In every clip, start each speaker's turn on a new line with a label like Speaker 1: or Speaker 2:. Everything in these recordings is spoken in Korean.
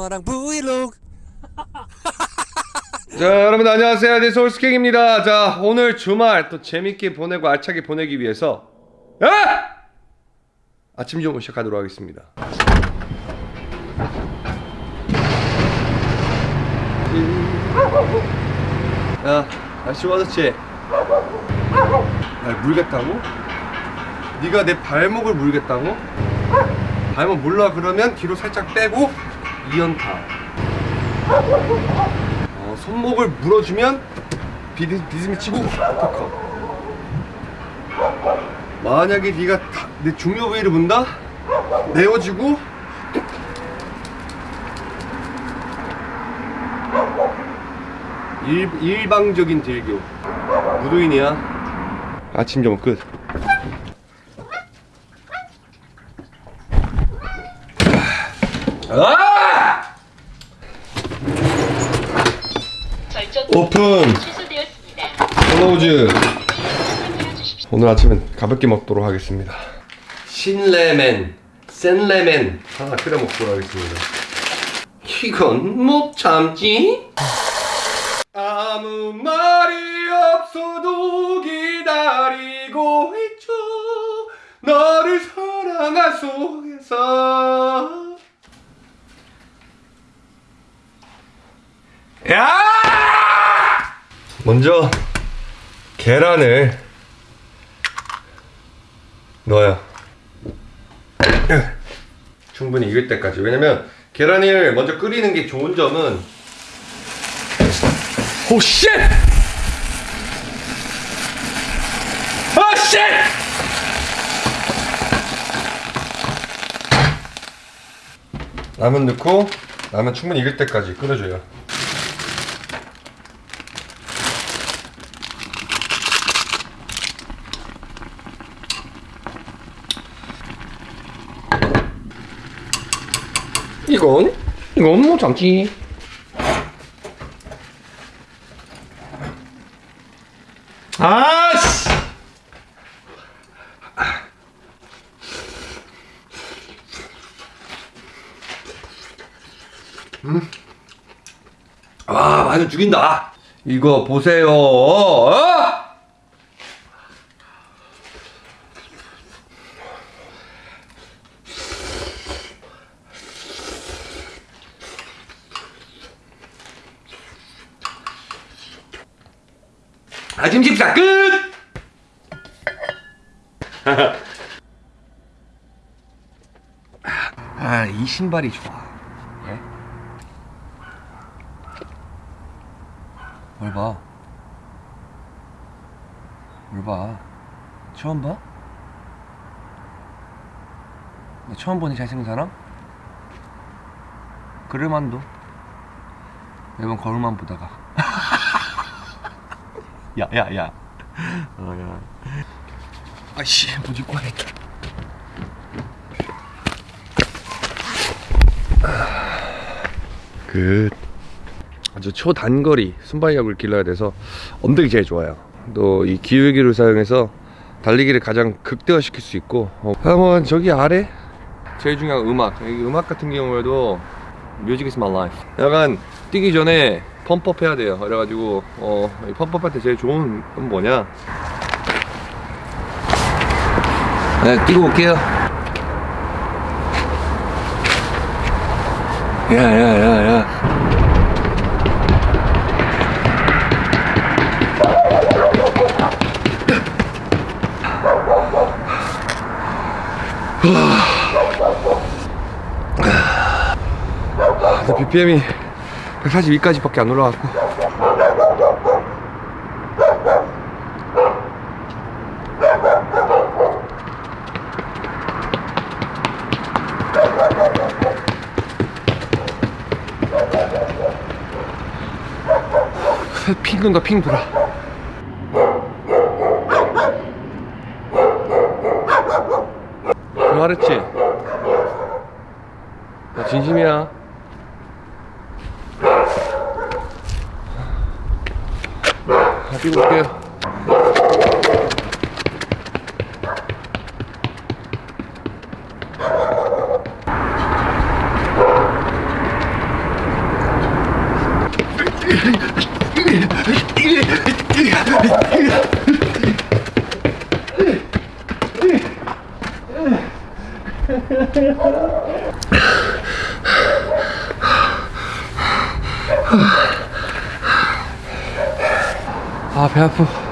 Speaker 1: 엄마랑 브이로그
Speaker 2: 자 여러분 안녕하세요 네 서울스킹입니다 자 오늘 주말 또 재밌게 보내고 알차게 보내기 위해서 아! 아침 정보 시작하도록 하겠습니다 야 날씨 좋아졌지? 날 물겠다고? 네가 내 발목을 물겠다고? 발목 물라 그러면 뒤로 살짝 빼고 이연타. 어, 손목을 물어주면 비드, 비스미 치고 터커 만약에 네가 다- 내 중요 부위를 문다? 내어주고? 일, 일방적인 딜교. 무도인이야. 아침 점끝. 아!
Speaker 3: 설정
Speaker 2: open. Close. 오늘 아침은 가볍게 먹도록 하겠습니다 신라멘 센라멘 하나 끓여 먹도록 하겠습니다 이건 못 참지 아무 말이 없어도 기다리고 있죠 너를 사랑한 속에서 야! 먼저 계란을 넣어요. 충분히 익을 때까지. 왜냐면 계란을 먼저 끓이는 게 좋은 점은 Oh shit! 아 쉣! 라면 넣고 라면 충분히 익을 때까지 끓여줘요. 이건 이건 뭐 참지. 아씨. 음. 아, 마늘 죽인다. 이거 보세요. 어? 아침 식사 끝! 아, 이 신발이 좋아. 예? 뭘 봐? 뭘 봐? 처음 봐? 너 처음 보니 잘생긴 사람? 그럴만도. 매번 거울만 보다가. 야, 야, 야. 어, 야. 아씨, 못 입고 와야겠다. 그 아주 초단거리 순발력을 길러야 돼서 엄덕이 제일 좋아요. 또 이 기울기를 사용해서 달리기를 가장 극대화시킬 수 있고 어, 한번 저기 아래 제일 중요한 음악. 이 음악 같은 경우에도 뮤직 is my life 약간 뛰기 전에 펌프업 해야 돼요. 그래가지고 어, 이 펌프업 할 때 제일 좋은 건 뭐냐? 네 뛰고 올게요 야야야야 나 BPM이 142까지밖에 안 올라갔고 핑 돈다 핑 돌아 말했지? 나 진심이야. 다 뛰고 올게요 아, 배 아프.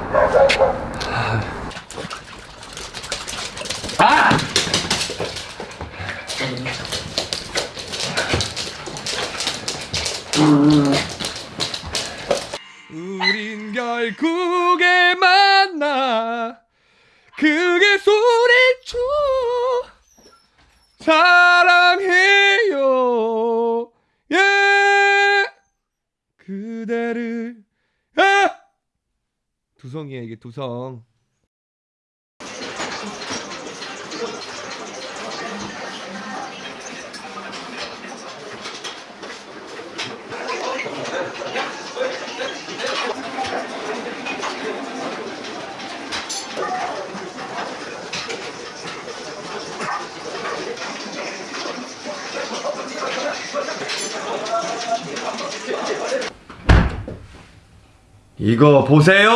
Speaker 2: 두성이야 이게 두성 이거 보세요.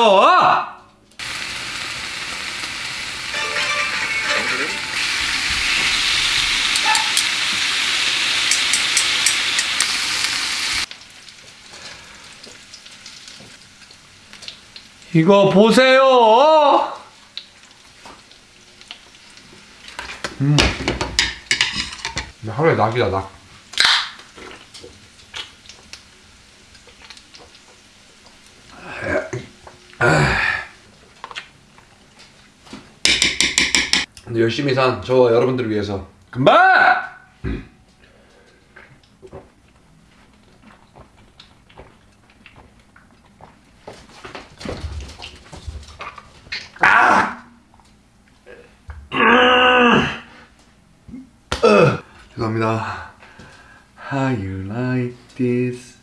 Speaker 2: 이거 보세요. 음. 하루에 낙이다 낙 열심히 산저 여러분들을 위해서 금방 죄송합니다. How you like this?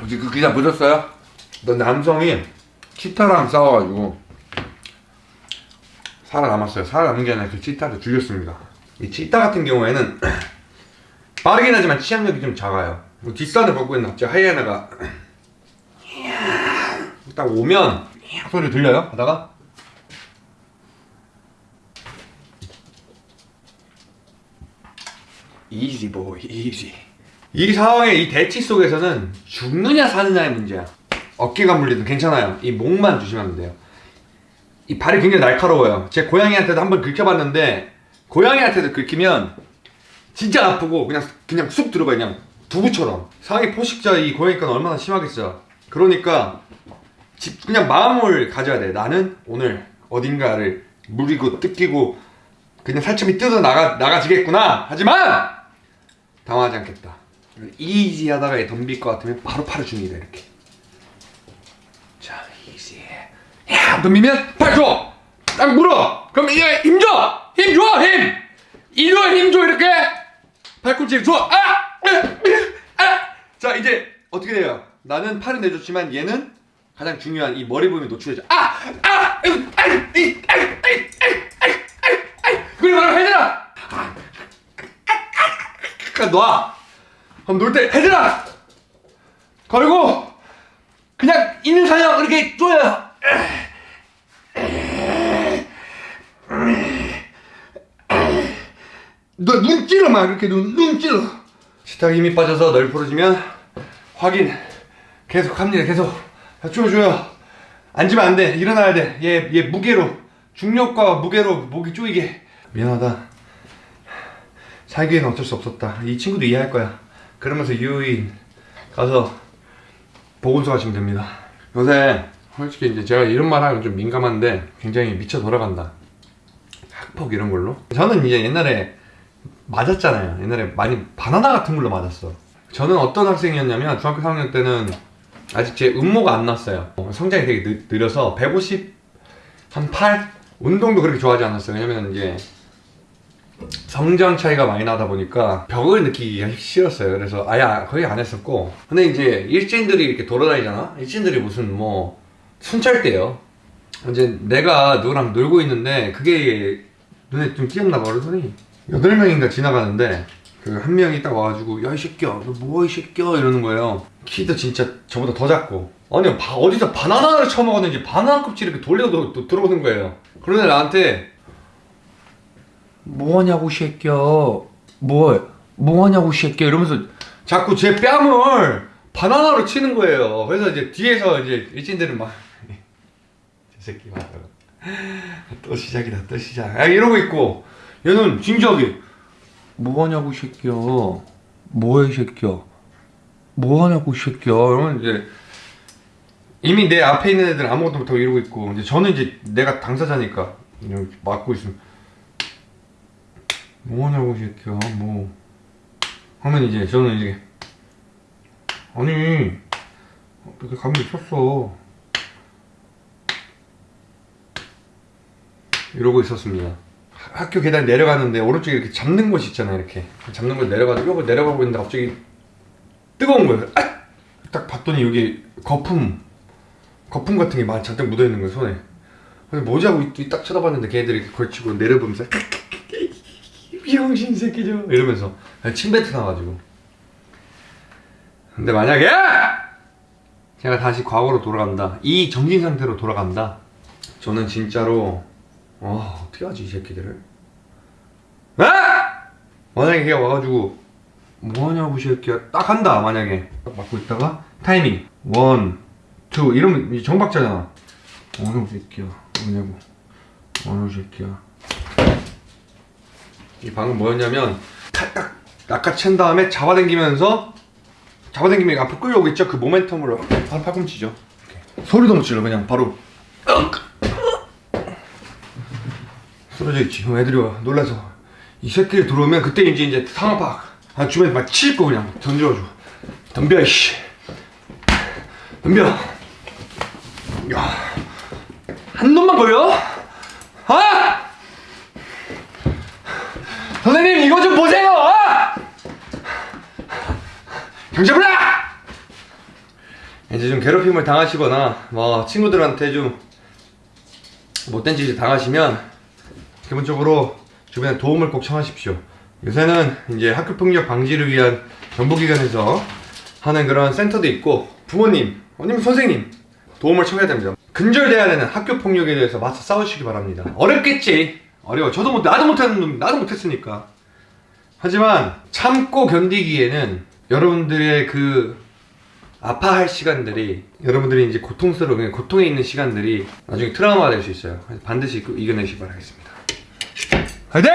Speaker 2: 혹시 그 기사 보셨어요? 너 남성이 치타랑 싸워가지고 살아남았어요. 살아남은 게 아니라 그 치타를 죽였습니다. 이 치타 같은 경우에는 빠르긴 하지만 치약력이 좀 작아요. 뭐 뒷산을 걷고 있는 저 하이에나가 딱 오면 소리 들려요? 하다가 보이 이지 이 상황의 이 대치 속에서는 죽느냐 사느냐의 문제야 어깨가 물리든 괜찮아요 이 목만 조심하면 돼요 이 발이 굉장히 날카로워요. 제 고양이한테도 한번 긁혀봤는데 고양이한테도 긁히면 진짜 아프고 그냥 그냥 쑥 들어가 그냥 두부처럼. 상위 포식자 이 고양이가 얼마나 심하겠어 그러니까 집- 그냥 마음을 가져야 돼. 나는 오늘 어딘가를 물이고 뜯기고 그냥 살점이 뜯어 나가, 나가지겠구나. 하지만 당황하지 않겠다. 이지 하다가 얘 덤빌 것 같으면 바로 팔을 줍니다 이렇게 자 이지 야 덤비면 팔 줘! 딱 물어! 그럼 이제 힘 줘! 힘 줘! 힘! 이리와 힘줘 이렇게 팔꿈치 줘! 아! 아! 자 이제 어떻게 돼요? 나는 팔을 내줬지만 얘는 가장 중요한 이 머리 부분이 노출되죠 아! 아! 으, 아! 이, 아! 아! 아! 아! 아! 아! 그리고 바로 해들아! 그냥 놔. 그럼 놀때 해들아. 그리고 그냥 있는 사냥 이렇게 쪼여. 너 눈 찔러 막 이렇게 눈, 눈 찔러. 식탁 힘이 빠져서 널 부러지면 확인 계속 합니다. 계속 자, 쪼여줘요. 앉으면 안 돼. 일어나야 돼. 얘, 얘 무게로 중력과 무게로 목이 쪼이게. 미안하다. 살기에는 어쩔 수 없었다. 이 친구도 이해할 거야. 그러면서 유인 가서 보건소 가시면 됩니다. 요새 솔직히 이제 제가 이런 말 하면 좀 민감한데 굉장히 미쳐 돌아간다. 학폭 이런 걸로. 저는 이제 옛날에 맞았잖아요. 옛날에 많이 바나나 같은 걸로 맞았어. 저는 어떤 학생이었냐면 중학교 3학년 때는 아직 제 음모가 안 났어요. 어, 성장이 되게 느, 느려서 150, 한 8? 운동도 그렇게 좋아하지 않았어요. 왜냐면 이제 성장 차이가 많이 나다 보니까 벽을 느끼기가 싫었어요. 그래서 아예 거의 안 했었고. 근데 이제 일진들이 이렇게 돌아다니잖아? 일진들이 무슨 뭐 순찰대요. 이제 내가 누구랑 놀고 있는데 그게 눈에 좀 띄었나 봐. 그러더니 8명인가 지나가는데 그 한 명이 딱 와가지고 야 이 새끼야 너 뭐야 이 새끼야? 이러는 거예요. 키도 진짜 저보다 더 작고. 아니 바, 어디서 바나나를 처먹었는지 바나나 껍질 이렇게 돌려도 또 들어오는 거예요. 그러는데 나한테 뭐하냐고 이 새끼야. 뭐 뭐하냐고 이 새끼야. 이러면서 자꾸 제 뺨을 바나나로 치는 거예요. 그래서 이제 뒤에서 이제 일진들은 막 저 새끼 맞아. 또 시작이다 또 시작. 아, 이러고 있고 얘는 진지하게. 뭐하냐고 이 새끼야. 뭐해 이 새끼야. 뭐하냐고 이 새끼야. 이러면 이제 이미 내 앞에 있는 애들은 아무것도 못하고 이러고 있고 이제 저는 이제 내가 당사자니까 이렇게 막고 있으면 뭐하냐고 이 새끼야. 뭐. 하면 이제 저는 이제 아니 어떻게 감이 있었어? 이러고 있었습니다. 하- 학교 계단 내려가는데 오른쪽에 이렇게 잡는 곳이 있잖아요 이렇게. 잡는 곳 내려가지고 이러고 내려가고 있는데 갑자기 뜨거운 거예요. 아! 딱 봤더니 여기 거품 거품 같은 게 많이 잔뜩 묻어있는 거예요 손에. 하고 이- 딱 쳐다봤는데 걔네들이 걸치고 내려보면서 병신 새끼죠. 이러면서 침 뱉어 나가지고. 근데 만약에 제가 다시 과거로 돌아간다 이 정신 상태로 돌아간다 저는 진짜로 와 어떻게 하지 이 새끼들을? 아! 만약에 걔가 와가지고 뭐하냐고 이 새끼야. 딱 한다 만약에. 딱 맞고 있다가 타이밍. One, two. 이러면 이제 정박자잖아. 어느 새끼야. 뭐냐고. 어느 새끼야. 이 방금 뭐였냐면 딱 낚아챈 다음에 잡아당기면서 잡아당기면 앞으로 끌려오고 있죠? 그 모멘텀으로. 바로 팔꿈치죠. 소리도 못 질러 그냥. 바로 쓰러져 있지 그럼 애들이 와 놀라서 이 새끼를 들어오면 그때 이제 이제 상황파 아 주변에 막칠거 그냥 던져가지고 덤벼 이씨 덤벼 야한 놈만 걸려? 아! 선생님 이거 좀 보세요! 아! 경찰 불러! 이제 좀 괴롭힘을 당하시거나 뭐 친구들한테 좀 못된 짓을 당하시면 기본적으로 주변에 도움을 꼭 청하십시오. 요새는 이제 학교 폭력 방지를 위한 정보기관에서 하는 그런 센터도 있고 부모님 아니면 선생님 도움을 청해야 됩니다. 근절돼야 되는 학교 폭력에 대해서 맞서 싸우시기 바랍니다. 어렵겠지. 어려워. 저도 못 나도 못하는 놈 나도 못했으니까. 하지만 참고 견디기에는 여러분들의 그 아파할 시간들이 여러분들이 이제 고통스러운 고통에 있는 시간들이 나중에 트라우마가 될 수 있어요. 반드시 이겨내시기 바라겠습니다. 화이팅!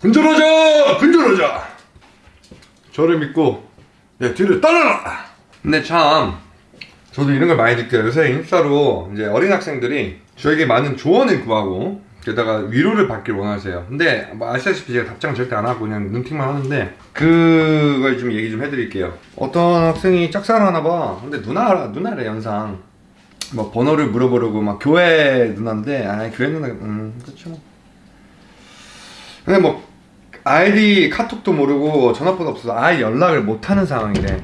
Speaker 2: 근절하자! 근절하자! 저를 믿고 내 뒤를 따라라! 근데 참 저도 이런 걸 많이 느껴요. 요새 인스타로 이제 어린 학생들이 저에게 많은 조언을 구하고 게다가 위로를 받길 원하세요. 근데 뭐 아시다시피 제가 답장을 절대 안 하고 그냥 눈팅만 하는데 그걸 좀 얘기 좀 해드릴게요. 어떤 학생이 짝사랑 하나 봐. 근데 누나 누나래 연상. 뭐 번호를 물어보려고 막 교회 누나인데 아 교회 누나 음 그렇죠. 뭐. 근데 뭐 아이디 카톡도 모르고 전화번호 없어서 아예 연락을 못 하는 상황이래.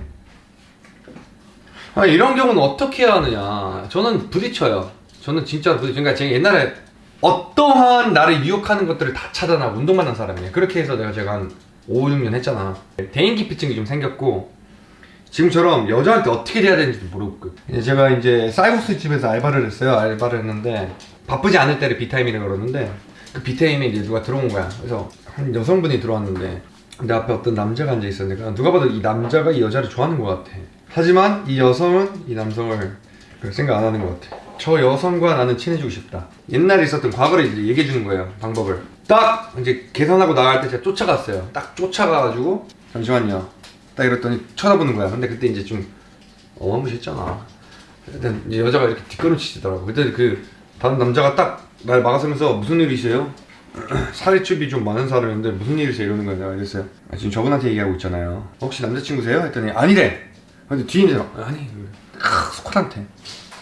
Speaker 2: 아, 이런 경우는 어떻게 해야 하느냐. 저는 부딪혀요. 저는 진짜 부딪, 그러니까 제가 옛날에 어떠한 나를 유혹하는 것들을 다 차단하고 운동만 한 사람이에요. 그렇게 해서 내가 제가 한 5, 6년 했잖아. 대인기피증이 좀 생겼고, 지금처럼 여자한테 어떻게 돼야 되는지도 모르고. 제가 이제 쌀국수 집에서 알바를 했어요. 알바를 했는데, 바쁘지 않을 때를 비타임이라고 그러는데, 그 비타임에 이제 누가 들어온 거야. 그래서 한 여성분이 들어왔는데, 내 앞에 어떤 남자가 앉아 있었는데, 누가 봐도 이 남자가 이 여자를 좋아하는 것 같아. 하지만 이 여성은 이 남성을 별 생각 안 하는 것 같아. 저 여성과 나는 친해지고 싶다. 옛날에 있었던 과거를 이제 얘기해 주는 거예요. 방법을. 딱 이제 계산하고 나갈 때 제가 쫓아갔어요. 딱 쫓아가가지고 잠시만요. 딱 이랬더니 쳐다보는 거야. 근데 그때 이제 좀 어마무시했잖아. 일단 이제 여자가 이렇게 뒷걸음치더라고. 그때 그 다른 남자가 딱 날 막아서면서 무슨 일이세요? 살집이 좀 많은 사람인데 무슨 일이세요? 이러는 거야. 내가 이랬어요. 아, 지금 저분한테 얘기하고 있잖아요. 혹시 남자친구세요? 했더니 아니래. 근데 뒤에 사람 아니 크, 스쿼트한테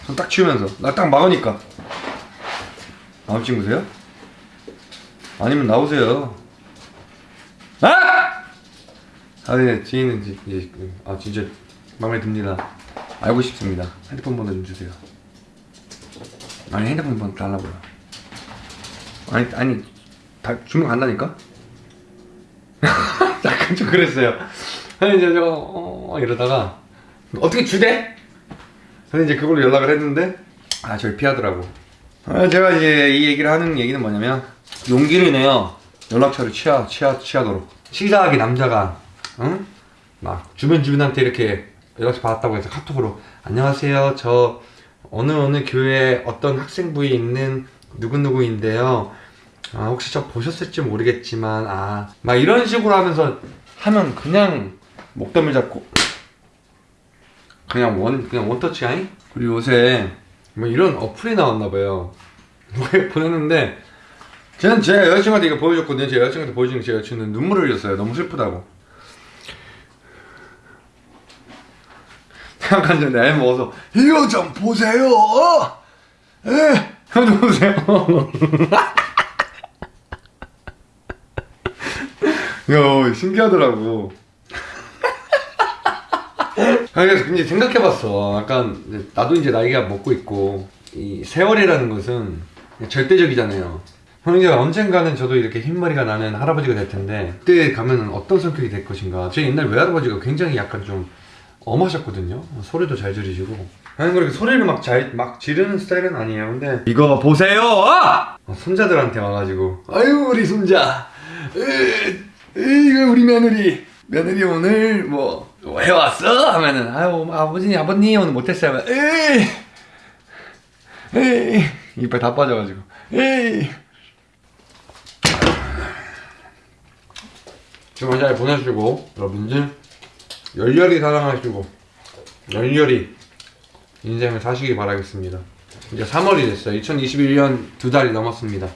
Speaker 2: 손 딱 치우면서 나 딱 막으니까 남자친구세요? 아니면 나오세요. 아! 아, 네, 뒤에 있는 이제, 이제 아 진짜 마음에 듭니다. 알고 싶습니다. 핸드폰 번호 좀 주세요. 아니 핸드폰 번 달라고요. 아니 아니 다 주문 간다니까? 약간 좀 그랬어요. 아니 이제 제가 어, 이러다가 어떻게 주대? 저는 이제 그걸로 연락을 했는데 아 저를 피하더라고. 아, 제가 이제 이 얘기를 하는 얘기는 뭐냐면 용기를 내요. 연락처를 취하 취하 취하도록 치사하게 남자가 응? 막 주변 주변한테 이렇게 연락처 받았다고 해서 카톡으로 안녕하세요 저 어느 어느 교회 어떤 학생부에 있는 누구누구인데요 아 혹시 저 보셨을지 모르겠지만 아 막 이런 식으로 하면서 하면 그냥 목덜미 잡고 그냥 원 그냥 원터치 아니? 그리고 요새 뭐 이런 어플이 나왔나 봐요. 뭐 보냈는데? 저는 제 여자친구한테 이거 보여줬거든요. 제 여자친구한테 보여주는 제 여자친구는 눈물을 흘렸어요. 너무 슬프다고. 잠깐 전에 애 먹어서 이거 좀 보세요. 에 이거 좀 보세요. 야 신기하더라고 그래서 이제 생각해봤어. 약간 나도 이제 나이가 먹고 있고 이 세월이라는 것은 절대적이잖아요. 형제가 언젠가는 저도 이렇게 흰머리가 나는 할아버지가 될 텐데 그때 가면은 어떤 성격이 될 것인가. 제 옛날 외할아버지가 굉장히 약간 좀 엄하셨거든요. 소리도 잘 지르시고. 아니 그렇게 소리를 막 잘 막 지르는 스타일은 아니에요. 근데 이거 보세요. 어, 손자들한테 와가지고 아유 우리 손자. 으, 이거 우리 며느리. 며느리 오늘 뭐, 뭐 해왔어? 하면은 아유 아버지 아버님 오늘 못했어요. 하면, 에이 에이 이빨 다 빠져가지고 에이 주말 잘 보내시고 여러분들 열렬히 사랑하시고 열렬히 인생을 사시기 바라겠습니다. 이제 3월이 됐어요. 2021년 두 달이 넘었습니다.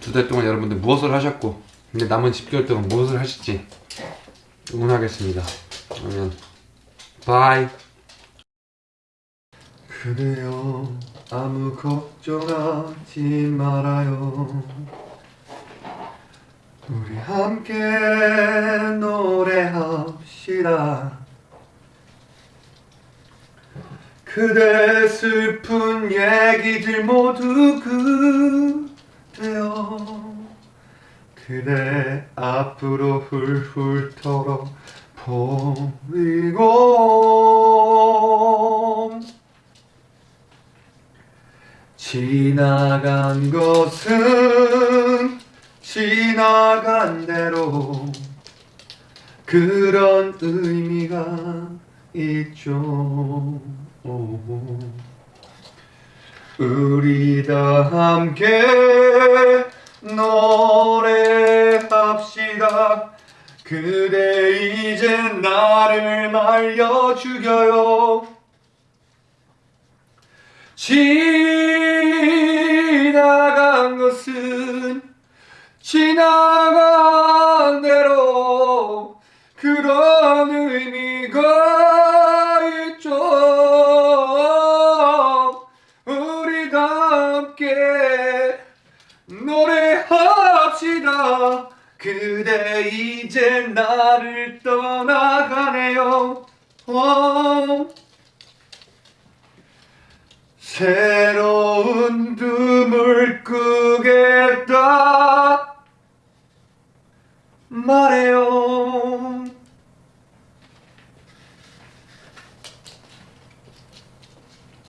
Speaker 2: 두 달 동안 여러분들 무엇을 하셨고 근데 남은 10개월 동안 무엇을 하실지 응원하겠습니다. 그러면 바이. 그래요 아무 걱정하지 말아요. 우리 함께 노래합시다. 그대 슬픈 얘기들 모두 그대요. 그대 앞으로 훌훌 털어 버리고 지나간 것은 지나간 대로 그런 의미가 있죠. 우리 다 함께 노래합시다 그대 이제 나를 말려 죽여요. 지나간 것은 지나간 대로 그런 의미가 그대 이제 나를 떠나가네요 오. 새로운 꿈을 꾸겠다 말해요